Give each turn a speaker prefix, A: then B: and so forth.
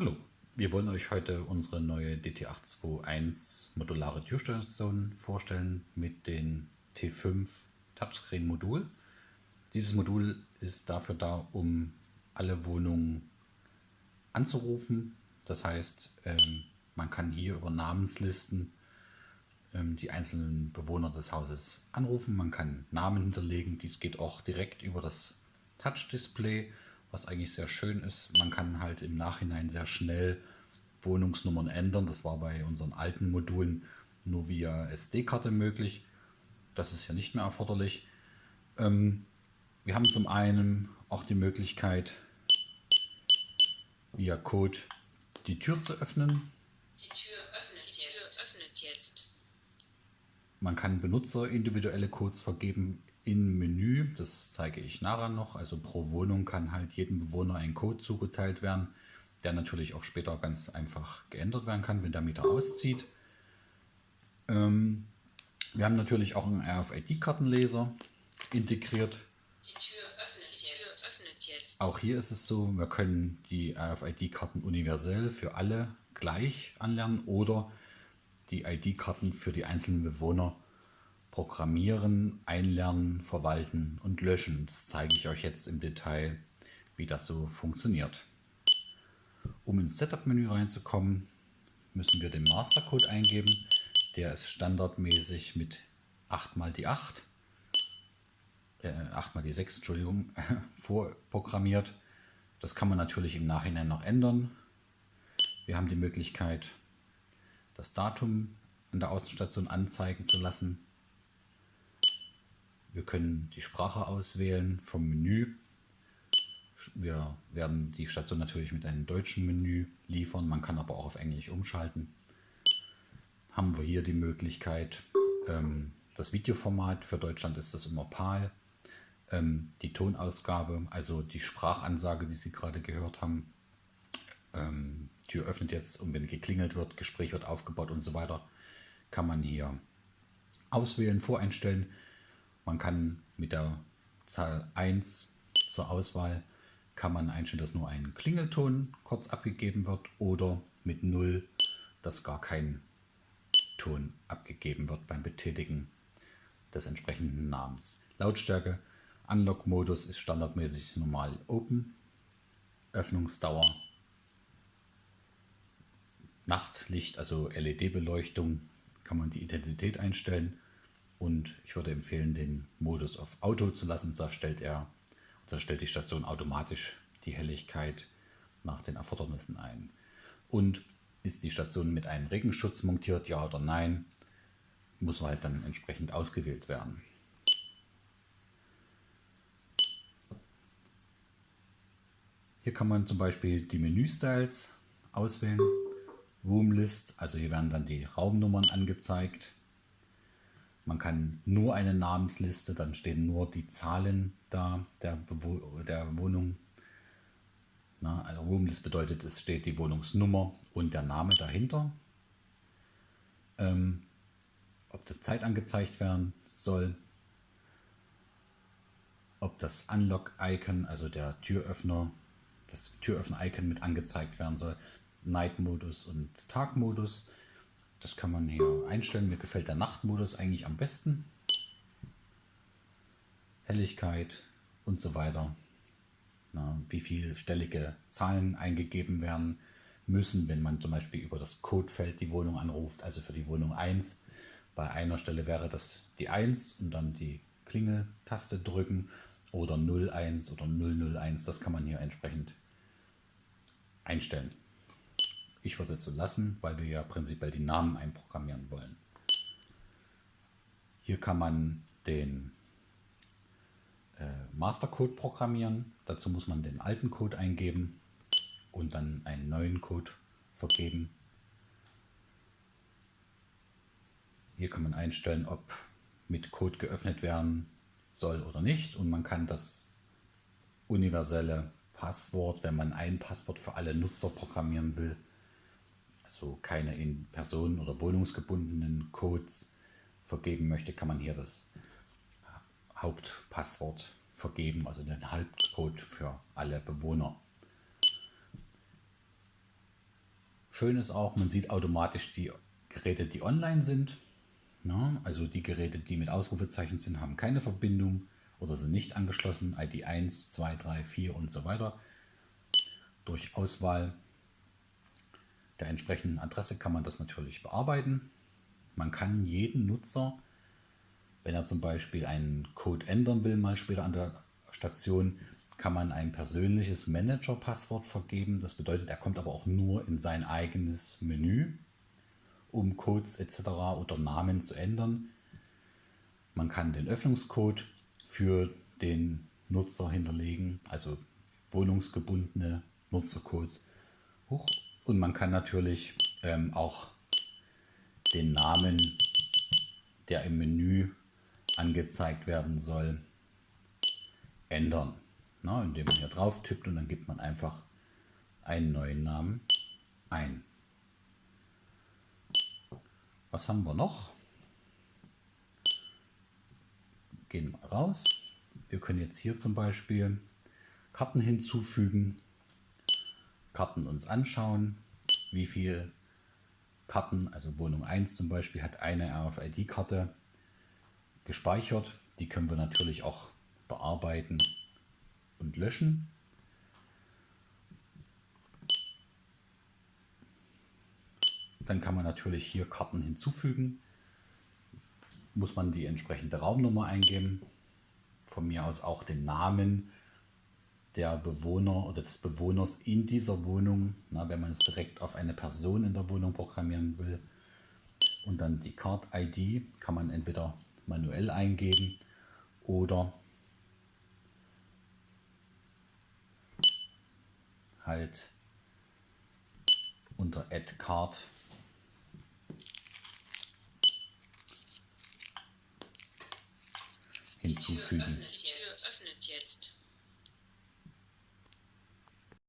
A: Hallo, wir wollen euch heute unsere neue DT821 modulare Türstation vorstellen mit dem T5 Touchscreen Modul. Dieses Modul ist dafür da, um alle Wohnungen anzurufen. Das heißt, ähm, man kann hier über Namenslisten ähm, die einzelnen Bewohner des Hauses anrufen. Man kann Namen hinterlegen. Dies geht auch direkt über das Touch-Display was eigentlich sehr schön ist. Man kann halt im Nachhinein sehr schnell Wohnungsnummern ändern. Das war bei unseren alten Modulen nur via SD-Karte möglich. Das ist ja nicht mehr erforderlich. Ähm, wir haben zum einen auch die Möglichkeit, via Code die Tür zu öffnen.
B: Die Tür öffnet, die Tür öffnet jetzt.
A: Man kann Benutzer individuelle Codes vergeben in Menü, das zeige ich nachher noch, also pro Wohnung kann halt jedem Bewohner ein Code zugeteilt werden, der natürlich auch später ganz einfach geändert werden kann, wenn der Mieter auszieht. Ähm, wir haben natürlich auch einen RFID-Kartenleser integriert.
B: Die Tür öffnet, die Tür öffnet jetzt.
A: Auch hier ist es so, wir können die RFID-Karten universell für alle gleich anlernen oder die ID-Karten für die einzelnen Bewohner Programmieren, Einlernen, Verwalten und Löschen. Das zeige ich euch jetzt im Detail, wie das so funktioniert. Um ins Setup-Menü reinzukommen, müssen wir den Mastercode eingeben. Der ist standardmäßig mit 8 mal die 8, äh, 8 mal die 6, Entschuldigung, vorprogrammiert. Das kann man natürlich im Nachhinein noch ändern. Wir haben die Möglichkeit, das Datum an der Außenstation anzeigen zu lassen. Wir können die Sprache auswählen vom Menü. Wir werden die Station natürlich mit einem deutschen Menü liefern, man kann aber auch auf Englisch umschalten. Haben wir hier die Möglichkeit, ähm, das Videoformat, für Deutschland ist das immer PAL, ähm, die Tonausgabe, also die Sprachansage, die Sie gerade gehört haben. Ähm, Tür öffnet jetzt und wenn geklingelt wird, Gespräch wird aufgebaut und so weiter, kann man hier auswählen, voreinstellen. Man kann mit der Zahl 1 zur Auswahl kann man einstellen, dass nur ein Klingelton kurz abgegeben wird oder mit 0, dass gar kein Ton abgegeben wird beim Betätigen des entsprechenden Namens. Lautstärke, Unlock-Modus ist standardmäßig normal Open, Öffnungsdauer, Nachtlicht, also LED-Beleuchtung, kann man die Intensität einstellen und ich würde empfehlen, den Modus auf Auto zu lassen. Da stellt er, da stellt die Station automatisch die Helligkeit nach den Erfordernissen ein. Und ist die Station mit einem Regenschutz montiert, ja oder nein, muss halt dann entsprechend ausgewählt werden. Hier kann man zum Beispiel die Menüstyles auswählen. Roomlist, also hier werden dann die Raumnummern angezeigt. Man kann nur eine Namensliste, dann stehen nur die Zahlen da der, der Wohnung. Na, also Roomlist bedeutet, es steht die Wohnungsnummer und der Name dahinter. Ähm, ob das Zeit angezeigt werden soll, ob das Unlock-Icon, also der Türöffner, das Türöffner-Icon mit angezeigt werden soll, Night-Modus und Tag-Modus. Das kann man hier einstellen. Mir gefällt der Nachtmodus eigentlich am besten. Helligkeit und so weiter. Na, wie viel stellige Zahlen eingegeben werden müssen, wenn man zum Beispiel über das Codefeld die Wohnung anruft, also für die Wohnung 1. Bei einer Stelle wäre das die 1 und dann die Klingeltaste drücken oder 01 oder 001. Das kann man hier entsprechend einstellen. Ich würde es so lassen, weil wir ja prinzipiell die Namen einprogrammieren wollen. Hier kann man den äh, Mastercode programmieren. Dazu muss man den alten Code eingeben und dann einen neuen Code vergeben. Hier kann man einstellen, ob mit Code geöffnet werden soll oder nicht. Und man kann das universelle Passwort, wenn man ein Passwort für alle Nutzer programmieren will, also keine in Personen- oder wohnungsgebundenen Codes vergeben möchte, kann man hier das Hauptpasswort vergeben, also den Hauptcode für alle Bewohner. Schön ist auch, man sieht automatisch die Geräte, die online sind. Ja, also die Geräte, die mit Ausrufezeichen sind, haben keine Verbindung oder sind nicht angeschlossen. ID 1, 2, 3, 4 und so weiter. Durch Auswahl der entsprechenden Adresse kann man das natürlich bearbeiten. Man kann jeden Nutzer, wenn er zum Beispiel einen Code ändern will, mal später an der Station, kann man ein persönliches Manager-Passwort vergeben. Das bedeutet, er kommt aber auch nur in sein eigenes Menü, um Codes etc. oder Namen zu ändern. Man kann den Öffnungscode für den Nutzer hinterlegen, also wohnungsgebundene Nutzercodes. Hoch. Und man kann natürlich ähm, auch den Namen, der im Menü angezeigt werden soll, ändern. Na, indem man hier drauf tippt und dann gibt man einfach einen neuen Namen ein. Was haben wir noch? Gehen wir raus. Wir können jetzt hier zum Beispiel Karten hinzufügen, Karten uns anschauen, wie viele Karten, also Wohnung 1 zum Beispiel hat eine RFID-Karte gespeichert. Die können wir natürlich auch bearbeiten und löschen. Dann kann man natürlich hier Karten hinzufügen. Muss man die entsprechende Raumnummer eingeben. Von mir aus auch den Namen der Bewohner oder des Bewohners in dieser Wohnung, na, wenn man es direkt auf eine Person in der Wohnung programmieren will. Und dann die Card-ID kann man entweder manuell eingeben oder halt unter Add Card hinzufügen.